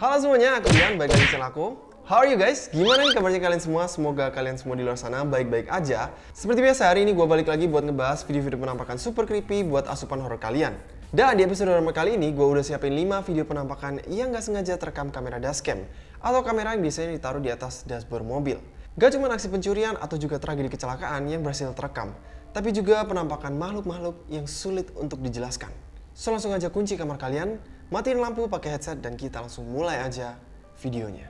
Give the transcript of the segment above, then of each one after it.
Halo semuanya, aku Dian, balik lagi channel aku. How are you guys? Gimana nih kabarnya kalian semua? Semoga kalian semua di luar sana baik-baik aja. Seperti biasa, hari ini gue balik lagi buat ngebahas video-video penampakan super creepy buat asupan horror kalian. Dan di episode horror kali ini, gue udah siapin 5 video penampakan yang gak sengaja terekam kamera dashcam atau kamera yang biasanya ditaruh di atas dashboard mobil. Gak cuma aksi pencurian atau juga tragedi kecelakaan yang berhasil terekam, tapi juga penampakan makhluk-makhluk yang sulit untuk dijelaskan. So langsung aja kunci kamar kalian, matiin lampu pakai headset dan kita langsung mulai aja videonya.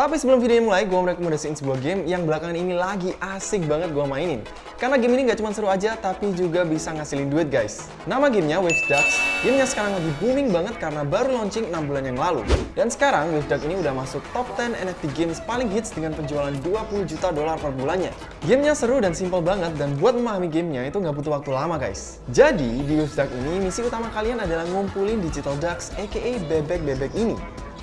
Tapi sebelum videonya mulai, gue mau rekomendasiin sebuah game yang belakangan ini lagi asik banget gue mainin. Karena game ini gak cuma seru aja, tapi juga bisa ngasilin duit guys. Nama gamenya Wave Ducks. Gamenya sekarang lagi booming banget karena baru launching 6 bulan yang lalu. Dan sekarang Wave Ducks ini udah masuk top 10 NFT games paling hits dengan penjualan 20 juta dolar per bulannya. Gamenya seru dan simple banget, dan buat memahami gamenya itu nggak butuh waktu lama guys. Jadi, di Wave Ducks ini, misi utama kalian adalah ngumpulin digital ducks, aka bebek-bebek ini.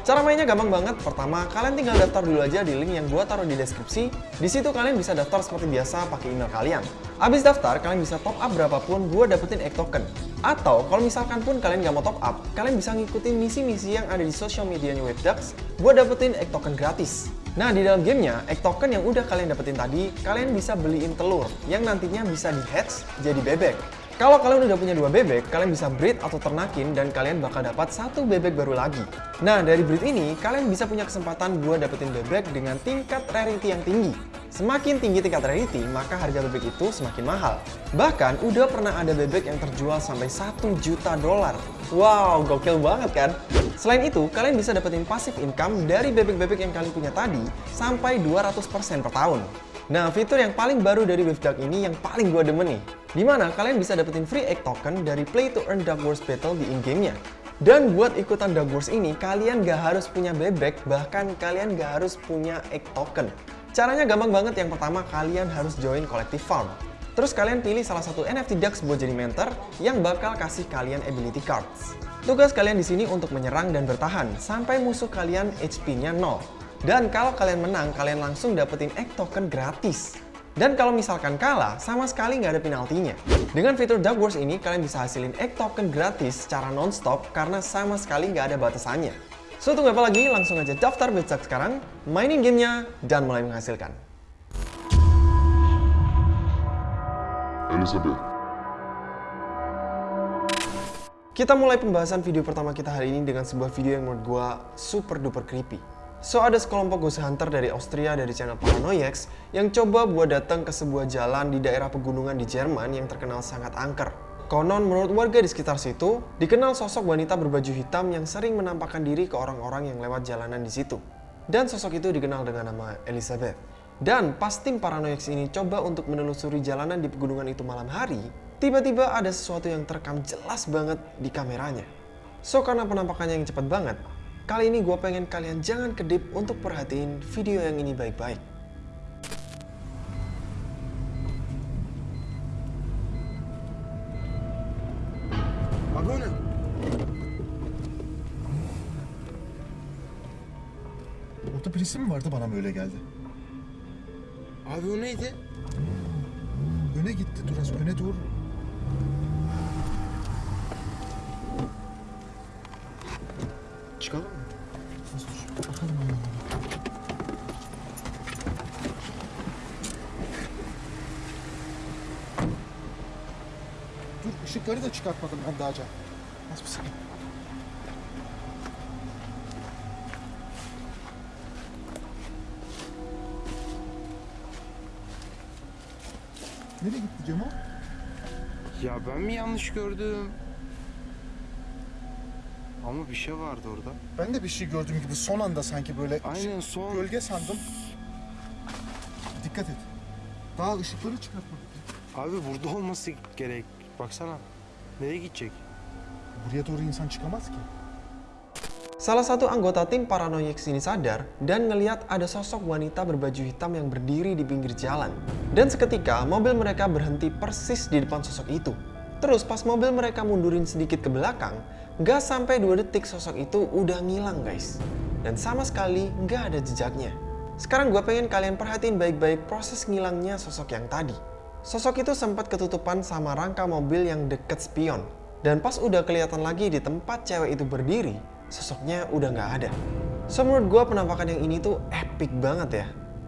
Cara mainnya gampang banget. Pertama, kalian tinggal daftar dulu aja di link yang gua taruh di deskripsi. Di situ kalian bisa daftar seperti biasa pakai email kalian. Abis daftar, kalian bisa top up berapapun gua dapetin egg token. Atau kalau misalkan pun kalian gak mau top up, kalian bisa ngikutin misi-misi yang ada di social medianya WebDucks buat dapetin egg token gratis. Nah, di dalam gamenya, egg token yang udah kalian dapetin tadi, kalian bisa beliin telur yang nantinya bisa di-hatch jadi bebek. Kalau kalian udah punya dua bebek, kalian bisa breed atau ternakin dan kalian bakal dapat satu bebek baru lagi. Nah, dari breed ini, kalian bisa punya kesempatan buat dapetin bebek dengan tingkat rarity yang tinggi. Semakin tinggi tingkat rarity, maka harga bebek itu semakin mahal. Bahkan, udah pernah ada bebek yang terjual sampai 1 juta dolar. Wow, gokil banget kan? Selain itu, kalian bisa dapetin passive income dari bebek-bebek yang kalian punya tadi sampai 200% per tahun. Nah, fitur yang paling baru dari WaveDuck ini yang paling gue demen nih. Di mana kalian bisa dapetin free egg token dari play to earn Duck Wars Battle di in-game-nya. Dan buat ikutan Duck Wars ini, kalian gak harus punya bebek, bahkan kalian gak harus punya egg token. Caranya gampang banget, yang pertama kalian harus join Collective Farm. Terus kalian pilih salah satu NFT Ducks buat jadi mentor yang bakal kasih kalian ability cards. Tugas kalian di sini untuk menyerang dan bertahan sampai musuh kalian HP-nya 0. Dan kalau kalian menang, kalian langsung dapetin egg token gratis. Dan kalau misalkan kalah, sama sekali nggak ada penaltinya. Dengan fitur Duck Wars ini, kalian bisa hasilin egg token gratis secara non-stop karena sama sekali nggak ada batasannya. So, tunggu apa lagi? Langsung aja daftar Betsak sekarang, mainin gamenya, dan mulai menghasilkan. Elizabeth. Kita mulai pembahasan video pertama kita hari ini dengan sebuah video yang menurut gua super duper creepy. So ada sekelompok ghost hunter dari Austria dari channel Paranoiax yang coba buat datang ke sebuah jalan di daerah pegunungan di Jerman yang terkenal sangat angker. Konon menurut warga di sekitar situ, dikenal sosok wanita berbaju hitam yang sering menampakkan diri ke orang-orang yang lewat jalanan di situ. Dan sosok itu dikenal dengan nama Elizabeth. Dan pas tim ini coba untuk menelusuri jalanan di pegunungan itu malam hari, tiba-tiba ada sesuatu yang terekam jelas banget di kameranya. So karena penampakannya yang cepat banget, Kali ini gue pengen kalian jangan kedip untuk perhatiin video yang ini baik-baik. Orada birisi mi vardı bana mı öyle geldi? Abi o neydi? Öne gitti Duras, öne doğru. Dur ışıkları da çıkartmadım ben daha önce. Az bir saniye. Nereye gitti Cemo? Ya ben mi yanlış gördüm? Ama bir şey vardı orada. Ben de bir şey gördüğüm gibi son anda sanki böyle Aynen son. gölge sandım. Dikkat et. Daha ışıkları çıkartmadık. Abi burada olması gerek. Baksana. Nereye gidecek? Buraya doğru insan çıkamaz ki. Salah satu anggota tim Paranoiax ini sadar dan ngeliat ada sosok wanita berbaju hitam yang berdiri di pinggir jalan. Dan seketika mobil mereka berhenti persis di depan sosok itu. Terus pas mobil mereka mundurin sedikit ke belakang, nggak sampai 2 detik sosok itu udah ngilang guys. Dan sama sekali nggak ada jejaknya. Sekarang gue pengen kalian perhatiin baik-baik proses ngilangnya sosok yang tadi. Sosok itu sempat ketutupan sama rangka mobil yang deket spion. Dan pas udah kelihatan lagi di tempat cewek itu berdiri, sosoknya udah nggak ada. So menurut gue penampakan yang ini tuh epic banget ya.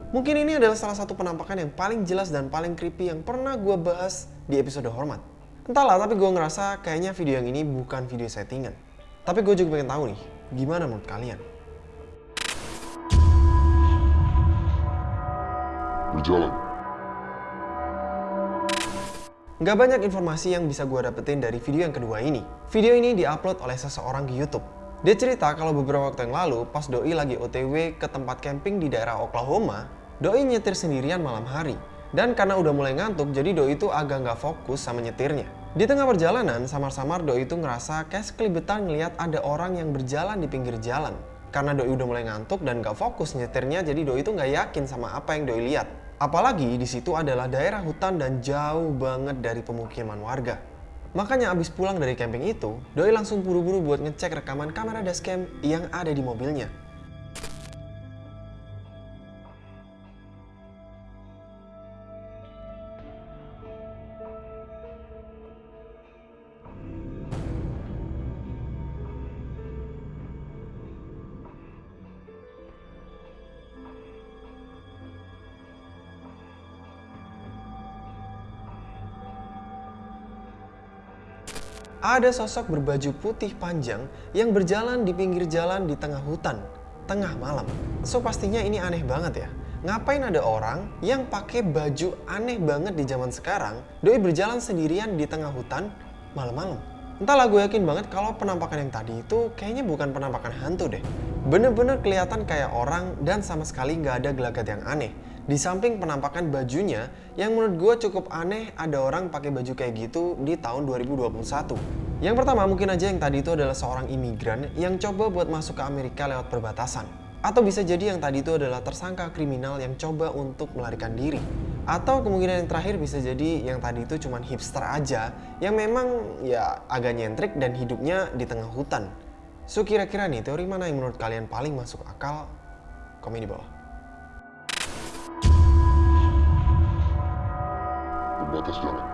Mungkin ini adalah salah satu penampakan yang paling jelas dan paling creepy yang pernah gue bahas di episode Hormat. Entahlah, tapi gue ngerasa kayaknya video yang ini bukan video settingan. Tapi gue juga pengen tahu nih, gimana menurut kalian? berjalan. Nggak banyak informasi yang bisa gue dapetin dari video yang kedua ini. Video ini diupload oleh seseorang di YouTube. Dia cerita kalau beberapa waktu yang lalu, pas Doi lagi OTW ke tempat camping di daerah Oklahoma, Doi nyetir sendirian malam hari. Dan karena udah mulai ngantuk, jadi Doi itu agak nggak fokus sama nyetirnya. Di tengah perjalanan, samar-samar Doi itu ngerasa kayak sekelibetan ngeliat ada orang yang berjalan di pinggir jalan. Karena Doi udah mulai ngantuk dan gak fokus nyetirnya, jadi Doi itu nggak yakin sama apa yang Doi lihat. Apalagi di situ adalah daerah hutan dan jauh banget dari pemukiman warga. Makanya abis pulang dari camping itu, Doi langsung buru-buru buat ngecek rekaman kamera dashcam yang ada di mobilnya. Ada sosok berbaju putih panjang yang berjalan di pinggir jalan di tengah hutan, tengah malam. So pastinya ini aneh banget ya. Ngapain ada orang yang pakai baju aneh banget di zaman sekarang, doi berjalan sendirian di tengah hutan malam-malam. Entahlah gue yakin banget kalau penampakan yang tadi itu kayaknya bukan penampakan hantu deh. Bener-bener kelihatan kayak orang dan sama sekali nggak ada gelagat yang aneh. Di samping penampakan bajunya, yang menurut gue cukup aneh ada orang pakai baju kayak gitu di tahun 2021. Yang pertama mungkin aja yang tadi itu adalah seorang imigran yang coba buat masuk ke Amerika lewat perbatasan. Atau bisa jadi yang tadi itu adalah tersangka kriminal yang coba untuk melarikan diri. Atau kemungkinan yang terakhir bisa jadi yang tadi itu cuma hipster aja yang memang ya agak nyentrik dan hidupnya di tengah hutan. So kira-kira nih teori mana yang menurut kalian paling masuk akal? Komen di bawah. Pembatas jalan.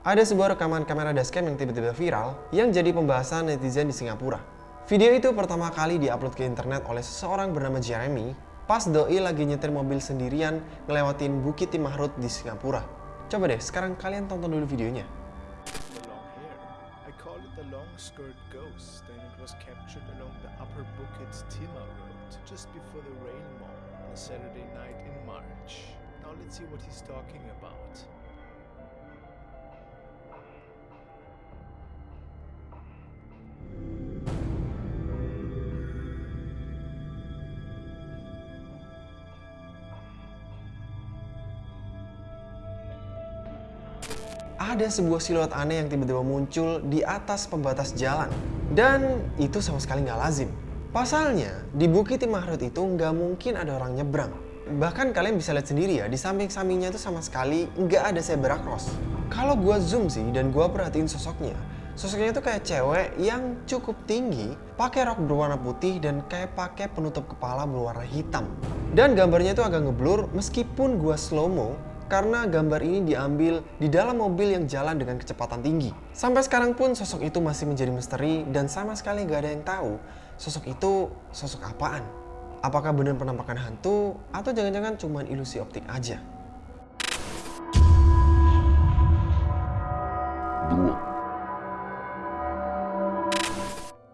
Ada sebuah rekaman kamera dashcam yang tiba-tiba viral yang jadi pembahasan netizen di Singapura. Video itu pertama kali diupload ke internet oleh seseorang bernama Jeremy pas Doi lagi nyetir mobil sendirian ngelewatin Bukit Timahrut di Singapura. Coba deh, sekarang kalian tonton dulu videonya. the long hair. I call it the long skirt ghost, and it was captured along the Upper Bukit Timah Road just before the rain mall on a Saturday night in March. Now let's see what he's talking about. ada sebuah siluet aneh yang tiba-tiba muncul di atas pembatas jalan. Dan itu sama sekali nggak lazim. Pasalnya, di Bukit Timahrut itu nggak mungkin ada orang nyebrang. Bahkan kalian bisa lihat sendiri ya, di samping-sampingnya itu sama sekali nggak ada zebra cross. Kalau gua zoom sih dan gua perhatiin sosoknya, sosoknya itu kayak cewek yang cukup tinggi, pakai rok berwarna putih dan kayak pakai penutup kepala berwarna hitam. Dan gambarnya itu agak ngeblur meskipun gua slow mo karena gambar ini diambil di dalam mobil yang jalan dengan kecepatan tinggi. Sampai sekarang pun sosok itu masih menjadi misteri dan sama sekali gak ada yang tahu sosok itu sosok apaan. Apakah benar penampakan hantu atau jangan-jangan cuma ilusi optik aja?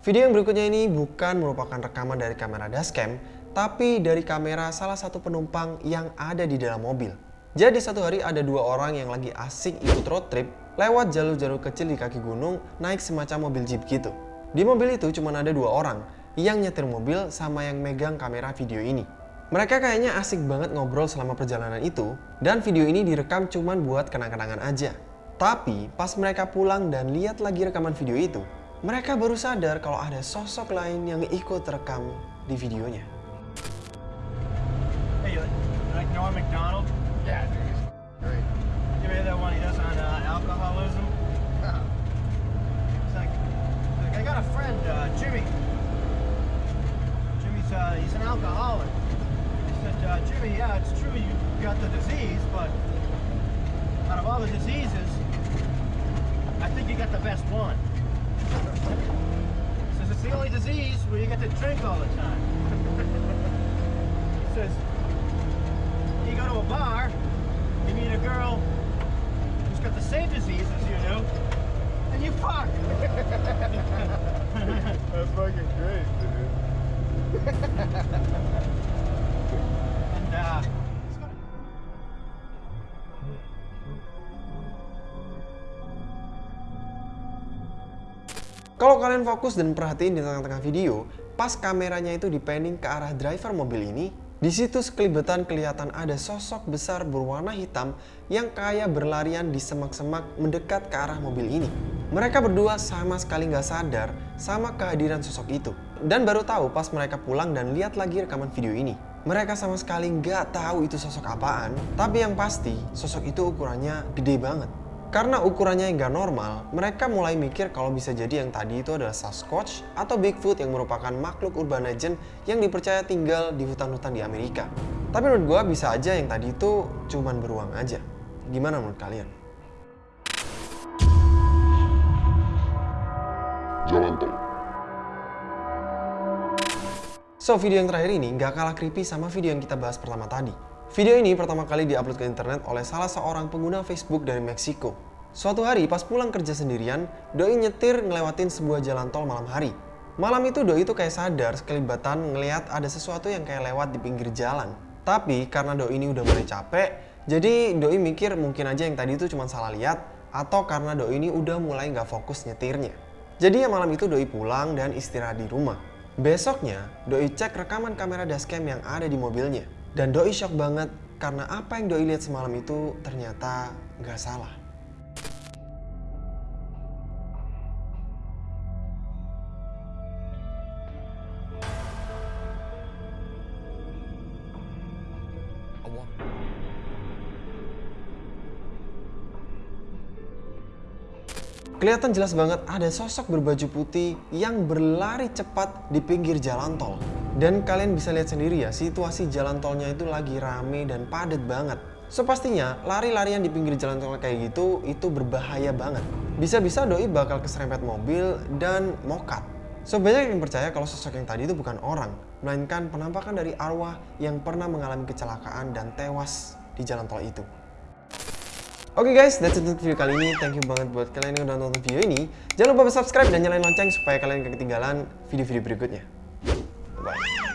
Video yang berikutnya ini bukan merupakan rekaman dari kamera dashcam, tapi dari kamera salah satu penumpang yang ada di dalam mobil. Jadi satu hari ada dua orang yang lagi asik ikut road trip lewat jalur-jalur kecil di kaki gunung naik semacam mobil jeep gitu. Di mobil itu cuma ada dua orang yang nyetir mobil sama yang megang kamera video ini. Mereka kayaknya asik banget ngobrol selama perjalanan itu dan video ini direkam cuman buat kenang-kenangan aja. Tapi pas mereka pulang dan lihat lagi rekaman video itu, mereka baru sadar kalau ada sosok lain yang ikut rekam di videonya. Hey, you like Norm McDonald? Yeah, dude. Great. You hear that one he does on uh, alcoholism? It's like, like, I got a friend, uh, Jimmy. He's an alcoholic. He said, uh, Jimmy, yeah, it's true. You got the disease, but out of all the diseases, I think you got the best one. Says it's the only disease where you get to drink all the time. he Says you go to a bar, you meet a girl who's got the same disease as you do, and you fuck. That's fucking great, dude. Kalau kalian fokus dan perhatiin di tengah-tengah video, pas kameranya itu dipending ke arah driver mobil ini, di situ sekelibetan kelihatan ada sosok besar berwarna hitam yang kayak berlarian di semak-semak mendekat ke arah mobil ini. Mereka berdua sama sekali nggak sadar sama kehadiran sosok itu. Dan baru tahu pas mereka pulang dan lihat lagi rekaman video ini. Mereka sama sekali nggak tahu itu sosok apaan, tapi yang pasti sosok itu ukurannya gede banget. Karena ukurannya yang nggak normal, mereka mulai mikir kalau bisa jadi yang tadi itu adalah Sasquatch atau Bigfoot yang merupakan makhluk urban legend yang dipercaya tinggal di hutan-hutan di Amerika. Tapi menurut gua bisa aja yang tadi itu cuman beruang aja. Gimana menurut kalian? Jalan tol. So, video yang terakhir ini nggak kalah creepy sama video yang kita bahas pertama tadi. Video ini pertama kali diupload ke internet oleh salah seorang pengguna Facebook dari Meksiko. Suatu hari pas pulang kerja sendirian, Doi nyetir ngelewatin sebuah jalan tol malam hari. Malam itu Doi itu kayak sadar sekelibatan ngelihat ada sesuatu yang kayak lewat di pinggir jalan. Tapi karena Doi ini udah mulai capek, jadi Doi mikir mungkin aja yang tadi itu cuma salah lihat atau karena Doi ini udah mulai nggak fokus nyetirnya. Jadi ya malam itu Doi pulang dan istirahat di rumah. Besoknya, Doi cek rekaman kamera dashcam yang ada di mobilnya. Dan Doi shock banget karena apa yang Doi lihat semalam itu ternyata nggak salah. Kelihatan jelas banget ada sosok berbaju putih yang berlari cepat di pinggir jalan tol. Dan kalian bisa lihat sendiri ya, situasi jalan tolnya itu lagi rame dan padat banget. So pastinya, lari-larian di pinggir jalan tol kayak gitu, itu berbahaya banget. Bisa-bisa doi bakal keserempet mobil dan mokat. So banyak yang percaya kalau sosok yang tadi itu bukan orang, melainkan penampakan dari arwah yang pernah mengalami kecelakaan dan tewas di jalan tol itu. Oke guys, that's it untuk video kali ini. Thank you banget buat kalian yang udah nonton video ini. Jangan lupa subscribe dan nyalain lonceng supaya kalian gak ketinggalan video-video berikutnya. ござい。